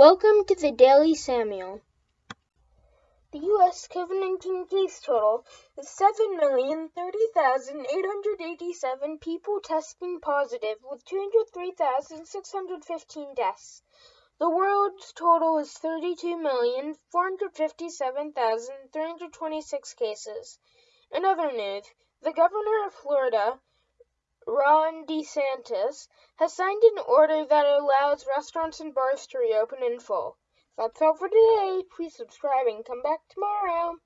Welcome to the Daily Samuel. The U.S. COVID 19 case total is 7,030,887 people testing positive, with 203,615 deaths. The world's total is 32,457,326 cases. In other news, the governor of Florida, Ron DeSantis, has signed an order that allows restaurants and bars to reopen in full. That's all for today. Please subscribe and come back tomorrow.